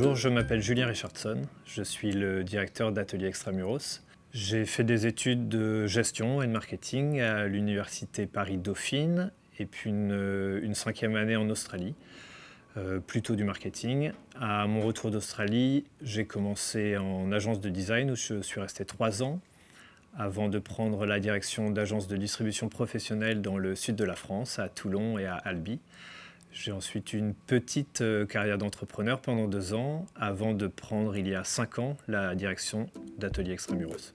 Bonjour, je m'appelle Julien Richardson, je suis le directeur d'Atelier Extramuros. J'ai fait des études de gestion et de marketing à l'université Paris-Dauphine et puis une, cinquième année en Australie, euh, plutôt du marketing. À mon retour d'Australie, j'ai commencé en agence de design où je suis resté trois ans avant de prendre la direction d'agence de distribution professionnelle dans le sud de la France, à Toulon et à Albi. J'ai ensuite une petite euh, carrière d'entrepreneur pendant deux ans, avant de prendre il y a cinq ans la direction d'Atelier Extramuros.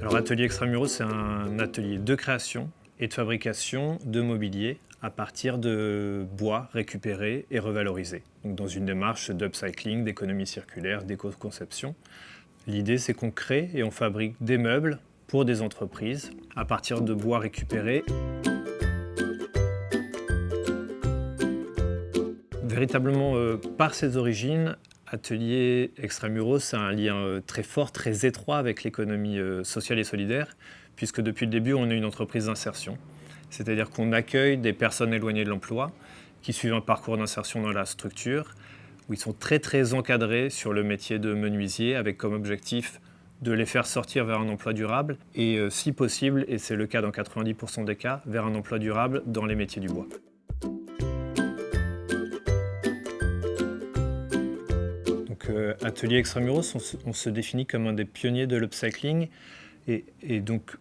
Alors Atelier Extramuros, c'est un atelier de création et de fabrication de mobilier à partir de bois récupérés et revalorisés. Donc dans une démarche d'upcycling, d'économie circulaire, d'éco-conception. L'idée, c'est qu'on crée et on fabrique des meubles pour des entreprises à partir de bois récupérés. Véritablement, euh, par ses origines, Atelier Extramuros a un lien euh, très fort, très étroit avec l'économie euh, sociale et solidaire, puisque depuis le début, on est une entreprise d'insertion. C'est-à-dire qu'on accueille des personnes éloignées de l'emploi qui suivent un parcours d'insertion dans la structure, où ils sont très très encadrés sur le métier de menuisier, avec comme objectif de les faire sortir vers un emploi durable et euh, si possible, et c'est le cas dans 90% des cas, vers un emploi durable dans les métiers du bois. Donc, euh, Atelier Extramuros, on se, définit comme un des pionniers de l'upcycling et, donc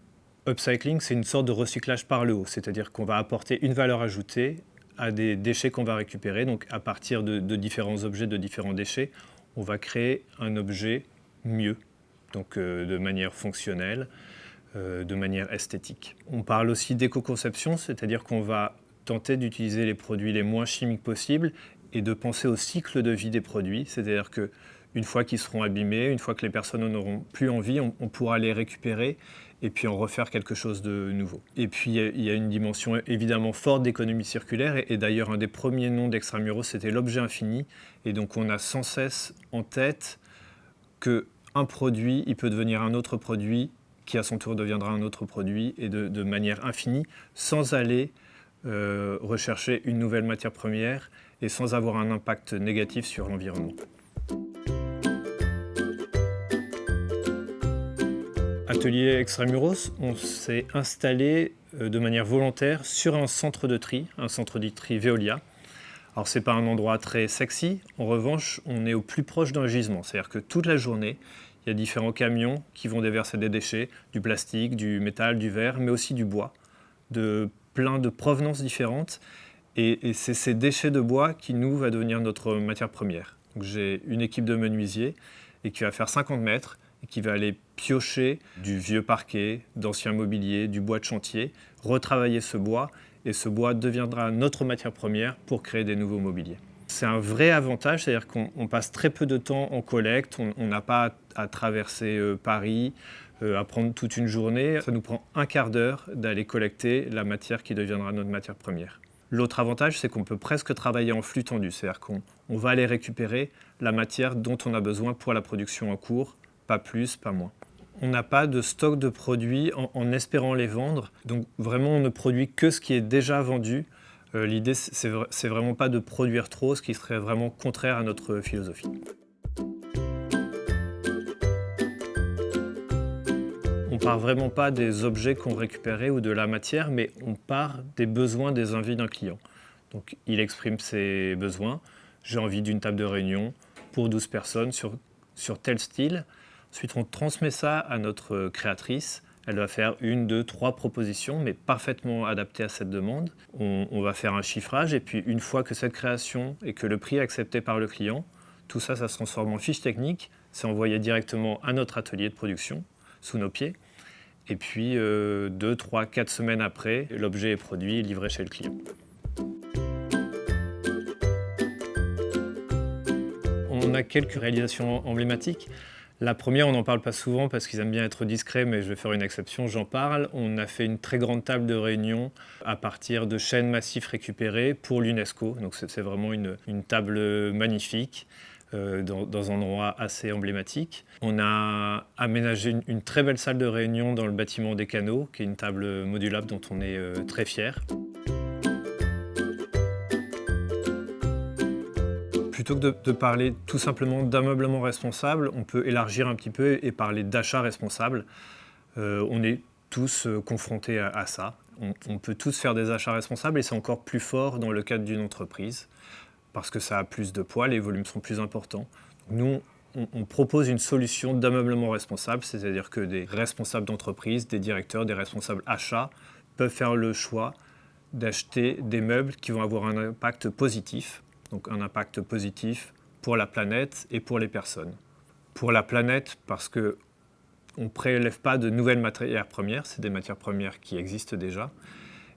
upcycling, c'est une sorte de recyclage par le haut, c'est-à-dire qu'on va apporter une valeur ajoutée à des déchets qu'on va récupérer. Donc à partir de différents objets, de différents déchets, on va créer un objet mieux, donc euh, de manière fonctionnelle, euh, de manière esthétique. On parle aussi d'éco-conception, c'est-à-dire qu'on va tenter d'utiliser les produits les moins chimiques possibles et de penser au cycle de vie des produits, c'est-à-dire que une fois qu'ils seront abîmés, une fois que les personnes n'auront plus envie, on, pourra les récupérer et puis en refaire quelque chose de nouveau. Et puis il y a une dimension évidemment forte d'économie circulaire et, d'ailleurs un des premiers noms d'Extramuros c'était l'objet infini et donc on a sans cesse en tête que un produit, il peut devenir un autre produit qui à son tour deviendra un autre produit et de, manière infinie sans aller euh, rechercher une nouvelle matière première et sans avoir un impact négatif sur l'environnement. Atelier Extramuros, on s'est installé euh, de manière volontaire sur un centre de tri, un centre de tri Veolia, alors c'est pas un endroit très sexy, en revanche on est au plus proche d'un gisement, c'est-à-dire que toute la journée il y a différents camions qui vont déverser des déchets, du plastique, du métal, du verre, mais aussi du bois, de plein de provenances différentes. Et, c'est ces déchets de bois qui nous va devenir notre matière première. J'ai une équipe de menuisiers et qui va faire 50 mètres et qui va aller piocher du vieux parquet, d'anciens mobiliers, du bois de chantier, retravailler ce bois et ce bois deviendra notre matière première pour créer des nouveaux mobiliers. C'est un vrai avantage, c'est-à-dire qu'on passe très peu de temps en collecte, on n'a pas à, traverser euh, Paris, euh, à prendre toute une journée. Ça nous prend un quart d'heure d'aller collecter la matière qui deviendra notre matière première. L'autre avantage, c'est qu'on peut presque travailler en flux tendu, c'est-à-dire qu'on va aller récupérer la matière dont on a besoin pour la production en cours, pas plus, pas moins on n'a pas de stock de produits en, espérant les vendre. Donc vraiment, on ne produit que ce qui est déjà vendu. Euh, l'idée, c'est vraiment pas de produire trop, ce qui serait vraiment contraire à notre philosophie. On part vraiment pas des objets qu'on récupérait ou de la matière, mais on part des besoins des envies d'un client. Donc il exprime ses besoins. J'ai envie d'une table de réunion pour 12 personnes sur tel style. Ensuite, on transmet ça à notre créatrice. Elle va faire une, deux, trois propositions, mais parfaitement adaptées à cette demande. On, va faire un chiffrage, et puis une fois que cette création et que le prix est accepté par le client, tout ça, ça se transforme en fiche technique. C'est envoyé directement à notre atelier de production, sous nos pieds. Et puis, euh, deux, trois, quatre semaines après, l'objet est produit et livré chez le client. On a quelques réalisations emblématiques. La première, on n'en parle pas souvent parce qu'ils aiment bien être discrets, mais je vais faire une exception, j'en parle. On a fait une très grande table de réunion à partir de chaînes massifs récupérés pour l'UNESCO. Donc c'est vraiment une, table magnifique. Euh, dans, un endroit assez emblématique. On a aménagé une, très belle salle de réunion dans le bâtiment des canaux, qui est une table modulable dont on est euh, très fier. Plutôt que de, parler tout simplement d'ameublement responsable, on peut élargir un petit peu et parler d'achat responsable. Euh, on est tous euh, confrontés à, ça. On, peut tous faire des achats responsables et c'est encore plus fort dans le cadre d'une entreprise parce que ça a plus de poids, les volumes sont plus importants. Nous, on, propose une solution d'ameublement responsable, c'est-à-dire que des responsables d'entreprise, des directeurs, des responsables achats peuvent faire le choix d'acheter des meubles qui vont avoir un impact positif, donc un impact positif pour la planète et pour les personnes. Pour la planète, parce que on ne prélève pas de nouvelles matières premières, c'est des matières premières qui existent déjà.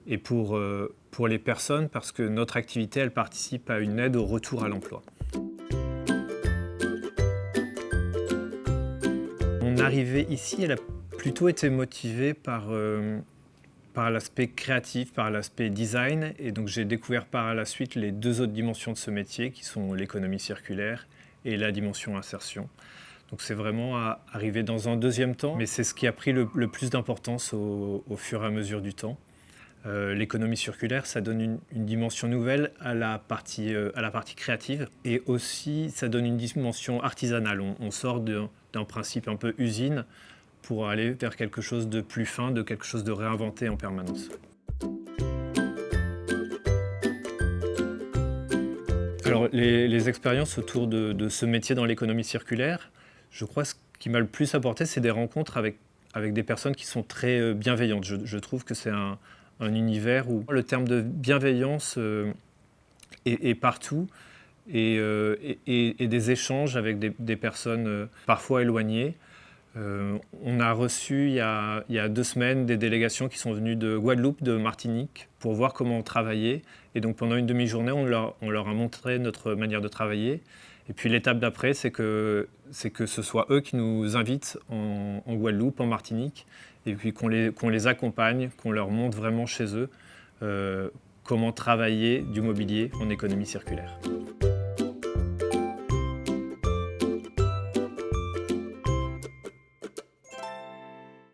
Et pour, euh, pour les personnes, parce que notre activité, elle participe à une aide au retour à l'emploi. Mon arrivée ici, elle a plutôt été motivée par, euh, par l'aspect créatif, par l'aspect design. Et donc j'ai découvert par la suite les deux autres dimensions de ce métier, qui sont l'économie circulaire et la dimension insertion. Donc c'est vraiment à arriver dans un deuxième temps, mais c'est ce qui a pris le, plus d'importance au, fur et à mesure du temps. Euh, l'économie circulaire, ça donne une, dimension nouvelle à la, partie, euh, à la partie créative et aussi ça donne une dimension artisanale. On, sort d'un principe un peu usine pour aller vers quelque chose de plus fin, de quelque chose de réinventé en permanence. Alors les, expériences autour de ce métier dans l'économie circulaire, je crois ce qui m'a le plus apporté, c'est des rencontres avec, avec des personnes qui sont très euh, bienveillantes. Je, trouve que c'est un, univers où le terme de bienveillance euh, est, partout euh, et, des échanges avec des, personnes parfois éloignées. On a reçu il y a, deux semaines des délégations qui sont venues de Guadeloupe, de Martinique, pour voir comment on travaillait. Et donc pendant une demi-journée, on leur, a montré notre manière de travailler. Et puis l'étape d'après, c'est que, que ce soit eux qui nous invitent en, Guadeloupe, en Martinique, et puis qu'on les, qu'on les accompagne, qu'on leur montre vraiment chez eux euh, comment travailler du mobilier en économie circulaire.